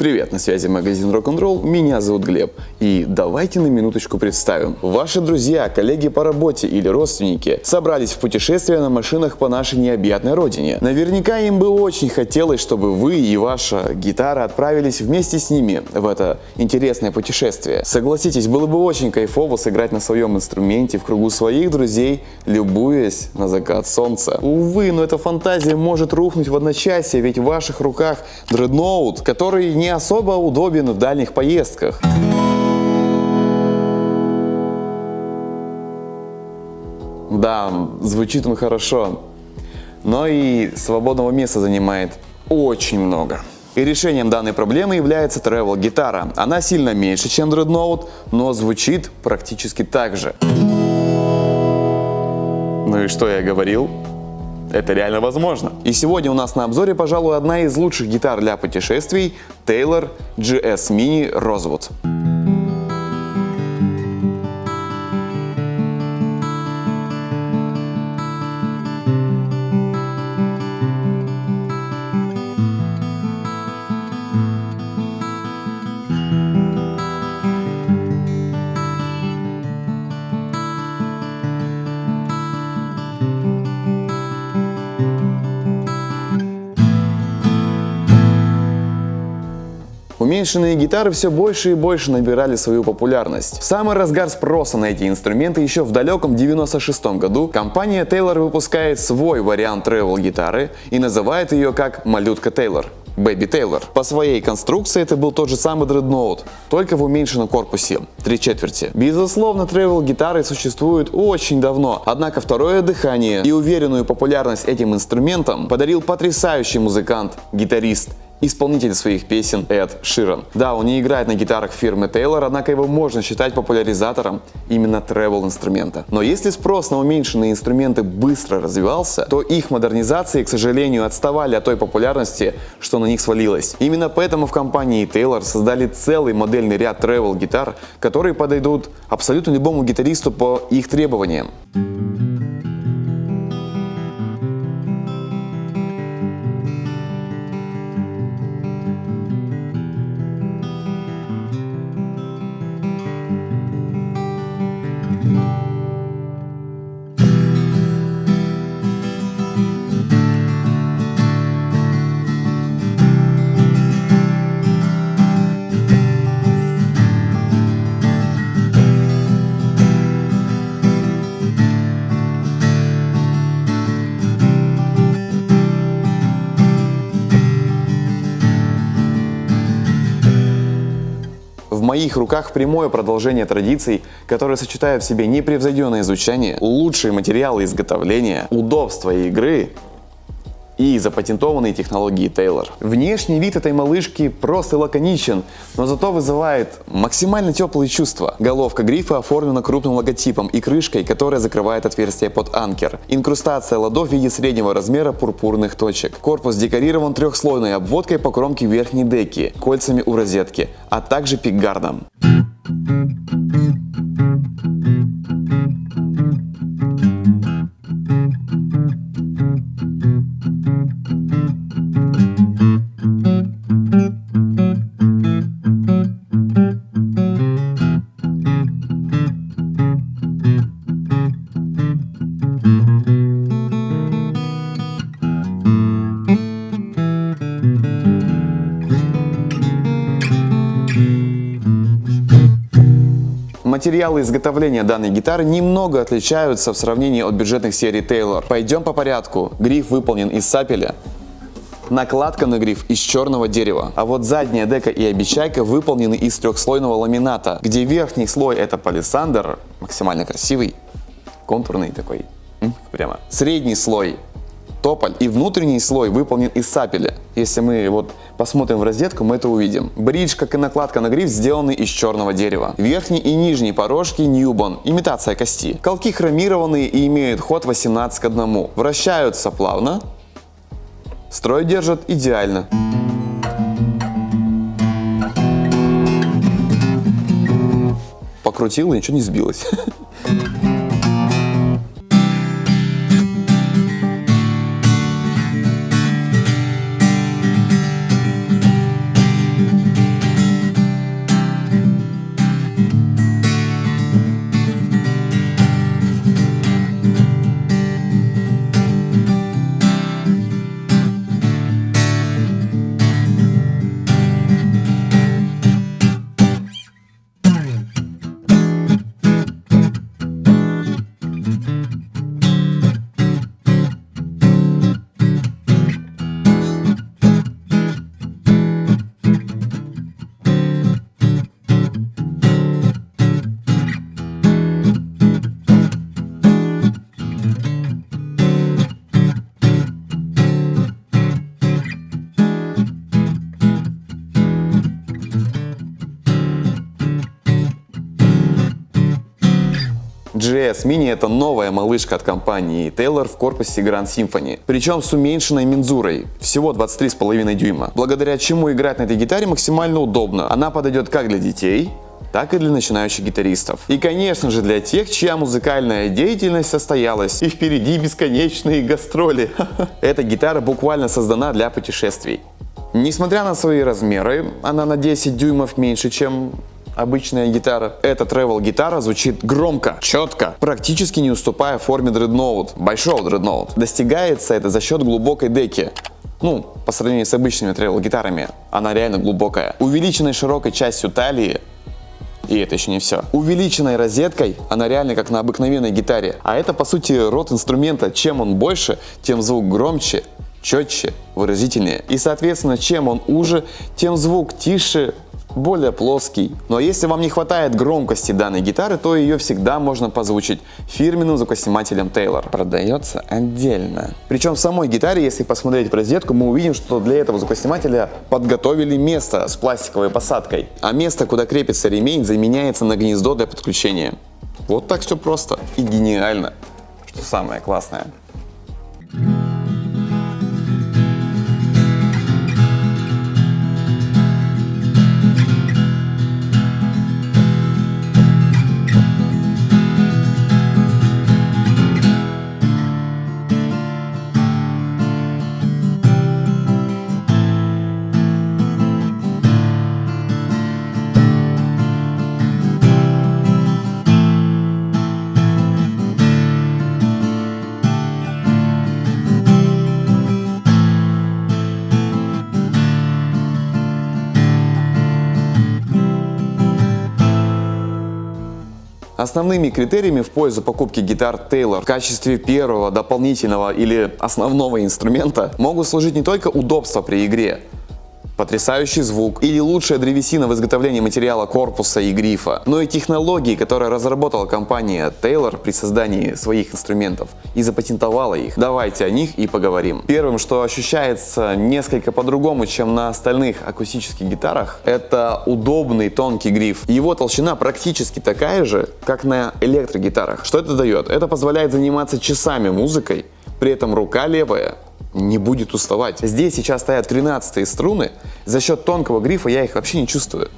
Привет, на связи магазин Rock'n'Roll, меня зовут Глеб. И давайте на минуточку представим. Ваши друзья, коллеги по работе или родственники собрались в путешествие на машинах по нашей необъятной родине. Наверняка им бы очень хотелось, чтобы вы и ваша гитара отправились вместе с ними в это интересное путешествие. Согласитесь, было бы очень кайфово сыграть на своем инструменте в кругу своих друзей, любуясь на закат солнца. Увы, но эта фантазия может рухнуть в одночасье, ведь в ваших руках дредноут, который не особо удобен в дальних поездках. Да, звучит он хорошо, но и свободного места занимает очень много. И решением данной проблемы является Travel гитара. Она сильно меньше, чем Dreadnought, но звучит практически так же. Ну и что я говорил? Это реально возможно. И сегодня у нас на обзоре, пожалуй, одна из лучших гитар для путешествий Taylor GS Mini Rosewood. Уменьшенные гитары все больше и больше набирали свою популярность. В самый разгар спроса на эти инструменты еще в далеком 96 году компания Taylor выпускает свой вариант travel гитары и называет ее как малютка Taylor. Baby Taylor. По своей конструкции это был тот же самый Dreadnought, только в уменьшенном корпусе, три четверти. Безусловно, travel гитары существуют очень давно, однако второе дыхание и уверенную популярность этим инструментам подарил потрясающий музыкант, гитарист исполнитель своих песен Эд Ширан. Да, он не играет на гитарах фирмы Taylor, однако его можно считать популяризатором именно travel инструмента. Но если спрос на уменьшенные инструменты быстро развивался, то их модернизации, к сожалению, отставали от той популярности, что на них свалилось. Именно поэтому в компании Taylor создали целый модельный ряд travel гитар, которые подойдут абсолютно любому гитаристу по их требованиям. Моих руках прямое продолжение традиций, которые сочетают в себе непревзойденное изучение, лучшие материалы изготовления, удобство игры и запатентованные технологии Taylor. Внешний вид этой малышки просто лаконичен, но зато вызывает максимально теплые чувства. Головка грифа оформлена крупным логотипом и крышкой, которая закрывает отверстие под анкер. Инкрустация ладов в виде среднего размера пурпурных точек. Корпус декорирован трехслойной обводкой по кромке верхней деки, кольцами у розетки, а также пикгардом. Материалы изготовления данной гитары немного отличаются в сравнении от бюджетных серий Taylor. Пойдем по порядку. Гриф выполнен из сапеля, Накладка на гриф из черного дерева. А вот задняя дека и обечайка выполнены из трехслойного ламината, где верхний слой это палисандр, максимально красивый, контурный такой, прямо. Средний слой тополь и внутренний слой выполнен из сапеля. Если мы вот посмотрим в розетку, мы это увидим. Бридж, как и накладка на гриф, сделаны из черного дерева. Верхний и нижний порожки Ньюбон, имитация кости. Колки хромированные и имеют ход 18 к 1. Вращаются плавно. Строй держат идеально. Покрутил ничего не сбилось. GS Mini это новая малышка от компании Taylor в корпусе Grand Symphony. Причем с уменьшенной мензурой, всего 23,5 дюйма. Благодаря чему играть на этой гитаре максимально удобно. Она подойдет как для детей, так и для начинающих гитаристов. И, конечно же, для тех, чья музыкальная деятельность состоялась, и впереди бесконечные гастроли. Эта гитара буквально создана для путешествий. Несмотря на свои размеры, она на 10 дюймов меньше, чем обычная гитара. Эта travel гитара звучит громко, четко, практически не уступая форме дредноут, большого дредноут. Достигается это за счет глубокой деки. Ну, по сравнению с обычными travel гитарами, она реально глубокая. Увеличенной широкой частью талии и это еще не все. Увеличенной розеткой она реально как на обыкновенной гитаре. А это по сути рот инструмента. Чем он больше, тем звук громче, четче, выразительнее. И соответственно, чем он уже, тем звук тише, более плоский. Но если вам не хватает громкости данной гитары, то ее всегда можно позвучить фирменным звукоснимателем Taylor. Продается отдельно. Причем в самой гитаре, если посмотреть в розетку, мы увидим, что для этого звукоснимателя подготовили место с пластиковой посадкой. А место, куда крепится ремень, заменяется на гнездо для подключения. Вот так все просто и гениально, что самое классное. Основными критериями в пользу покупки гитар Taylor в качестве первого дополнительного или основного инструмента могут служить не только удобство при игре, потрясающий звук или лучшая древесина в изготовлении материала корпуса и грифа, но и технологии, которые разработала компания Taylor при создании своих инструментов и запатентовала их. Давайте о них и поговорим. Первым, что ощущается несколько по-другому, чем на остальных акустических гитарах, это удобный тонкий гриф. Его толщина практически такая же, как на электрогитарах. Что это дает? Это позволяет заниматься часами музыкой, при этом рука левая не будет уставать. Здесь сейчас стоят 13 струны, за счет тонкого грифа я их вообще не чувствую.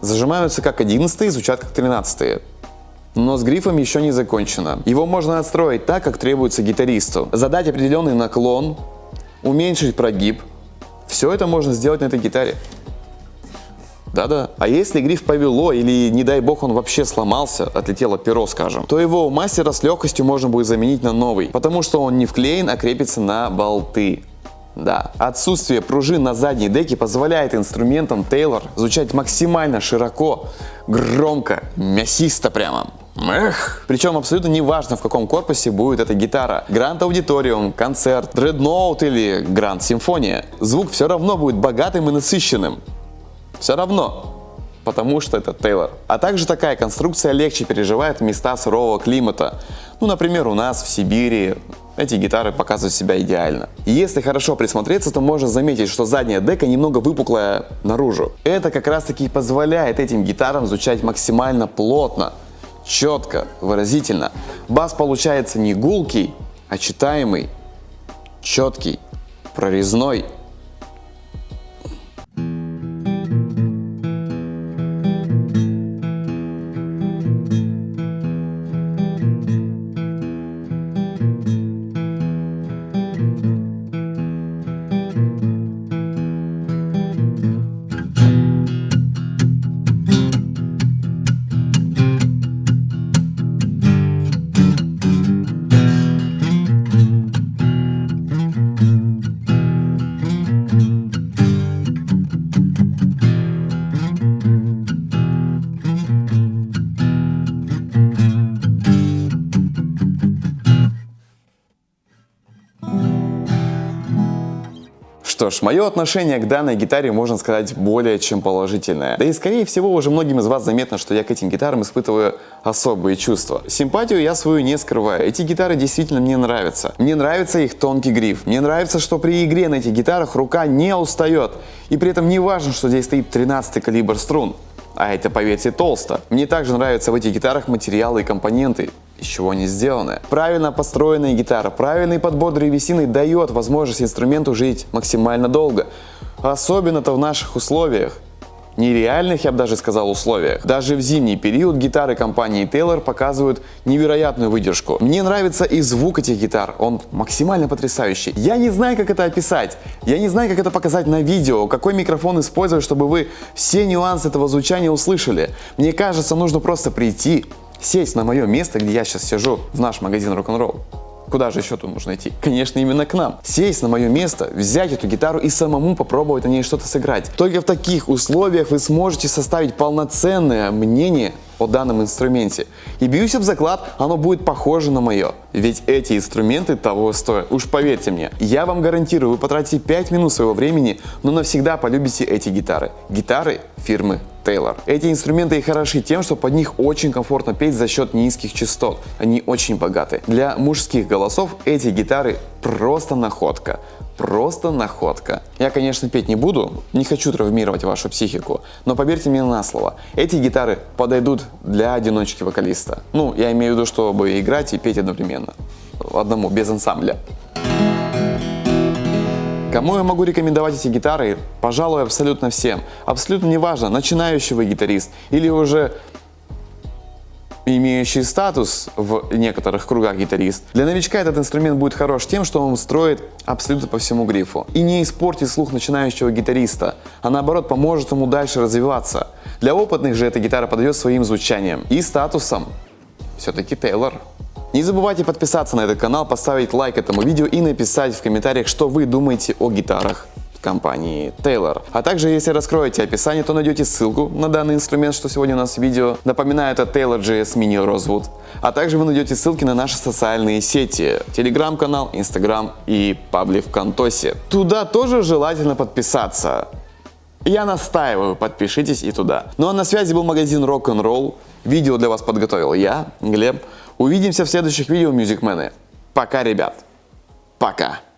Зажимаются как 11 звучат как 13 но с грифом еще не закончено. Его можно настроить так, как требуется гитаристу. Задать определенный наклон, уменьшить прогиб. Все это можно сделать на этой гитаре. Да-да. А если гриф повело или, не дай бог, он вообще сломался, отлетело перо, скажем, то его у мастера с легкостью можно будет заменить на новый, потому что он не вклеен, а крепится на болты. Да, отсутствие пружин на задней деке позволяет инструментам Taylor звучать максимально широко, громко, мясисто прямо. Эх. Причем абсолютно не важно, в каком корпусе будет эта гитара. Grand Auditorium, концерт, Dreadnought или Grand Симфония. Звук все равно будет богатым и насыщенным. Все равно, потому что это Тейлор. А также такая конструкция легче переживает места сырого климата. Ну, например, у нас в Сибири эти гитары показывают себя идеально. Если хорошо присмотреться, то можно заметить, что задняя дека немного выпуклая наружу. Это как раз таки позволяет этим гитарам звучать максимально плотно, четко, выразительно. Бас получается не гулкий, а читаемый, четкий, прорезной Что ж, мое отношение к данной гитаре можно сказать более чем положительное. Да и скорее всего уже многим из вас заметно, что я к этим гитарам испытываю особые чувства. Симпатию я свою не скрываю. Эти гитары действительно мне нравятся. Мне нравится их тонкий гриф. Мне нравится, что при игре на этих гитарах рука не устает. И при этом не важно, что здесь стоит 13 калибр струн. А это, поверьте, толсто. Мне также нравятся в этих гитарах материалы и компоненты, из чего они сделаны. Правильно построенная гитара, правильный подбор древесины дает возможность инструменту жить максимально долго. Особенно-то в наших условиях нереальных, я бы даже сказал, условиях. Даже в зимний период гитары компании Taylor показывают невероятную выдержку. Мне нравится и звук этих гитар, он максимально потрясающий. Я не знаю, как это описать, я не знаю, как это показать на видео, какой микрофон использовать, чтобы вы все нюансы этого звучания услышали. Мне кажется, нужно просто прийти, сесть на мое место, где я сейчас сижу, в наш магазин рок-н-ролл. Куда же еще тут нужно идти? Конечно, именно к нам. Сесть на мое место, взять эту гитару и самому попробовать на ней что-то сыграть. Только в таких условиях вы сможете составить полноценное мнение о данном инструменте. И бьюсь об заклад, оно будет похоже на мое. Ведь эти инструменты того стоят. Уж поверьте мне, я вам гарантирую, вы потратите 5 минут своего времени, но навсегда полюбите эти гитары. Гитары фирмы Taylor. Эти инструменты и хороши тем, что под них очень комфортно петь за счет низких частот. Они очень богаты. Для мужских голосов эти гитары просто находка. Просто находка. Я, конечно, петь не буду, не хочу травмировать вашу психику, но поверьте мне на слово, эти гитары подойдут для одиночки вокалиста. Ну, я имею в виду, чтобы играть и петь одновременно. Одному, без ансамбля. Кому я могу рекомендовать эти гитары? Пожалуй, абсолютно всем. Абсолютно неважно, начинающий вы гитарист или уже имеющий статус в некоторых кругах гитарист. Для новичка этот инструмент будет хорош тем, что он строит абсолютно по всему грифу. И не испортит слух начинающего гитариста, а наоборот поможет ему дальше развиваться. Для опытных же эта гитара подойдет своим звучанием и статусом. Все-таки Тейлор. Не забывайте подписаться на этот канал, поставить лайк этому видео и написать в комментариях, что вы думаете о гитарах компании Taylor. А также, если раскроете описание, то найдете ссылку на данный инструмент, что сегодня у нас в видео. Напоминаю, это Taylor GS Mini Rosewood. А также вы найдете ссылки на наши социальные сети. Телеграм-канал, Инстаграм и пабли ВКонтосе. Туда тоже желательно подписаться. Я настаиваю, подпишитесь и туда. Ну а на связи был магазин Rock'n'Roll. Видео для вас подготовил я, Глеб. Увидимся в следующих видео, мюзикмены. Пока, ребят. Пока.